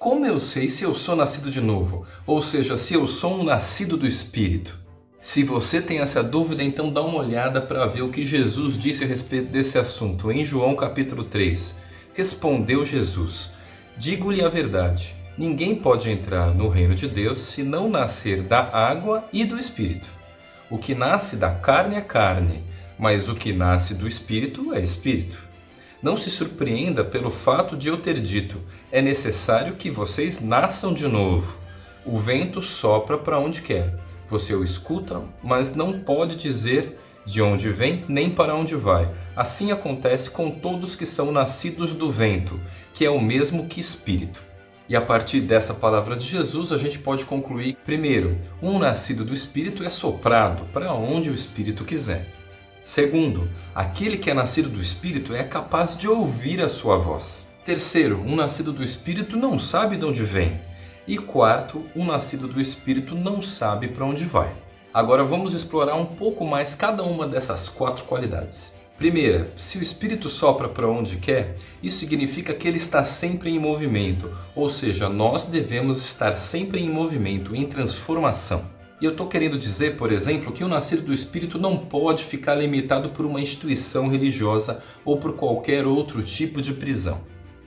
Como eu sei se eu sou nascido de novo? Ou seja, se eu sou um nascido do Espírito? Se você tem essa dúvida, então dá uma olhada para ver o que Jesus disse a respeito desse assunto em João capítulo 3. Respondeu Jesus, digo-lhe a verdade, ninguém pode entrar no reino de Deus se não nascer da água e do Espírito. O que nasce da carne é carne, mas o que nasce do Espírito é Espírito. Não se surpreenda pelo fato de eu ter dito, é necessário que vocês nasçam de novo. O vento sopra para onde quer você o escuta, mas não pode dizer de onde vem nem para onde vai. Assim acontece com todos que são nascidos do vento, que é o mesmo que espírito. E a partir dessa palavra de Jesus, a gente pode concluir, primeiro, um nascido do Espírito é soprado para onde o Espírito quiser. Segundo, aquele que é nascido do Espírito é capaz de ouvir a sua voz. Terceiro, um nascido do Espírito não sabe de onde vem, e quarto, um nascido do Espírito não sabe para onde vai. Agora vamos explorar um pouco mais cada uma dessas quatro qualidades. Primeira, se o Espírito sopra para onde quer, isso significa que ele está sempre em movimento, ou seja, nós devemos estar sempre em movimento, em transformação. E eu estou querendo dizer, por exemplo, que o nascido do Espírito não pode ficar limitado por uma instituição religiosa ou por qualquer outro tipo de prisão.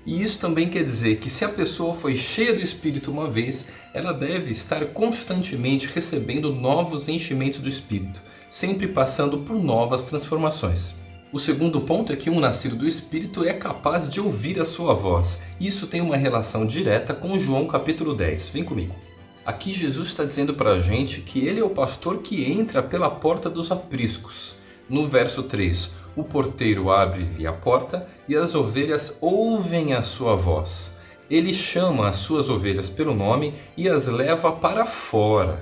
E isso também quer dizer que se a pessoa foi cheia do Espírito uma vez, ela deve estar constantemente recebendo novos enchimentos do Espírito, sempre passando por novas transformações. O segundo ponto é que um nascido do Espírito é capaz de ouvir a sua voz. Isso tem uma relação direta com João capítulo 10. Vem comigo. Aqui Jesus está dizendo para a gente que ele é o pastor que entra pela porta dos apriscos. No verso 3, o porteiro abre-lhe a porta e as ovelhas ouvem a sua voz. Ele chama as suas ovelhas pelo nome e as leva para fora.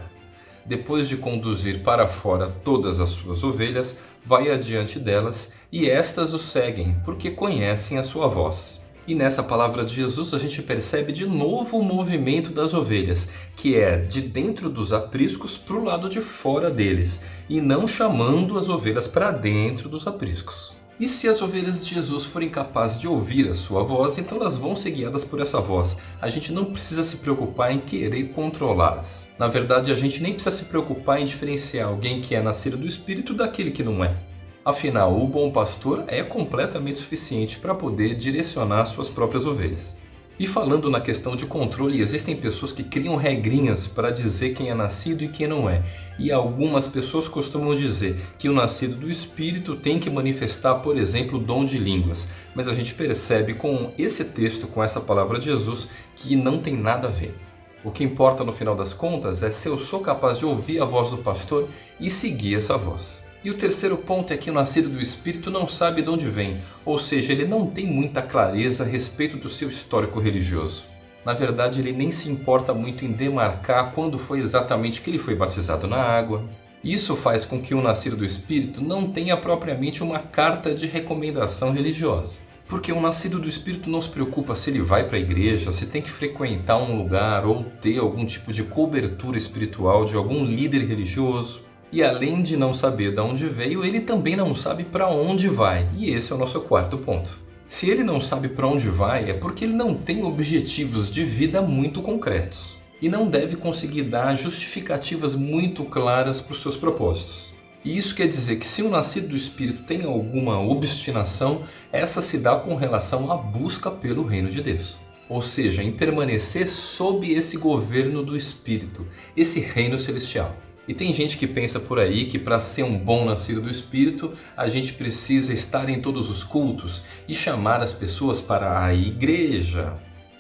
Depois de conduzir para fora todas as suas ovelhas, vai adiante delas e estas o seguem, porque conhecem a sua voz. E nessa palavra de Jesus a gente percebe de novo o movimento das ovelhas, que é de dentro dos apriscos para o lado de fora deles, e não chamando as ovelhas para dentro dos apriscos. E se as ovelhas de Jesus forem capazes de ouvir a sua voz, então elas vão ser guiadas por essa voz. A gente não precisa se preocupar em querer controlá-las. Na verdade, a gente nem precisa se preocupar em diferenciar alguém que é nascido do Espírito daquele que não é. Afinal, o bom pastor é completamente suficiente para poder direcionar suas próprias ovelhas. E falando na questão de controle, existem pessoas que criam regrinhas para dizer quem é nascido e quem não é. E algumas pessoas costumam dizer que o nascido do Espírito tem que manifestar, por exemplo, o dom de línguas. Mas a gente percebe com esse texto, com essa palavra de Jesus, que não tem nada a ver. O que importa no final das contas é se eu sou capaz de ouvir a voz do pastor e seguir essa voz. E o terceiro ponto é que o nascido do Espírito não sabe de onde vem, ou seja, ele não tem muita clareza a respeito do seu histórico religioso. Na verdade, ele nem se importa muito em demarcar quando foi exatamente que ele foi batizado na água. Isso faz com que o nascido do Espírito não tenha propriamente uma carta de recomendação religiosa. Porque o nascido do Espírito não se preocupa se ele vai para a igreja, se tem que frequentar um lugar ou ter algum tipo de cobertura espiritual de algum líder religioso. E além de não saber de onde veio, ele também não sabe para onde vai. E esse é o nosso quarto ponto. Se ele não sabe para onde vai, é porque ele não tem objetivos de vida muito concretos. E não deve conseguir dar justificativas muito claras para os seus propósitos. E isso quer dizer que se o nascido do Espírito tem alguma obstinação, essa se dá com relação à busca pelo reino de Deus. Ou seja, em permanecer sob esse governo do Espírito, esse reino celestial. E tem gente que pensa por aí que para ser um bom nascido do Espírito, a gente precisa estar em todos os cultos e chamar as pessoas para a igreja.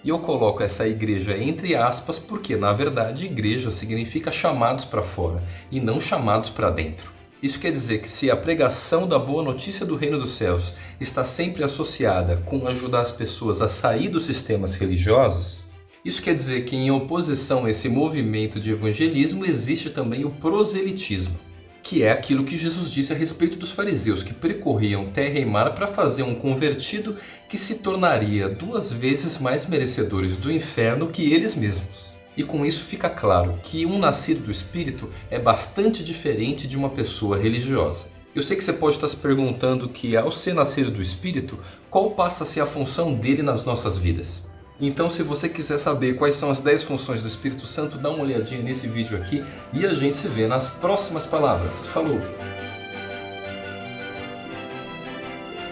E eu coloco essa igreja entre aspas porque, na verdade, igreja significa chamados para fora e não chamados para dentro. Isso quer dizer que se a pregação da boa notícia do reino dos céus está sempre associada com ajudar as pessoas a sair dos sistemas religiosos, isso quer dizer que em oposição a esse movimento de evangelismo existe também o proselitismo, que é aquilo que Jesus disse a respeito dos fariseus que percorriam terra e mar para fazer um convertido que se tornaria duas vezes mais merecedores do inferno que eles mesmos. E com isso fica claro que um nascido do Espírito é bastante diferente de uma pessoa religiosa. Eu sei que você pode estar se perguntando que ao ser nascido do Espírito, qual passa a ser a função dele nas nossas vidas? Então, se você quiser saber quais são as 10 funções do Espírito Santo, dá uma olhadinha nesse vídeo aqui e a gente se vê nas próximas palavras. Falou!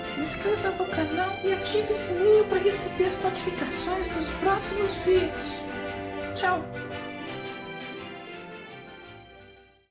Se inscreva no canal e ative o sininho para receber as notificações dos próximos vídeos. Tchau!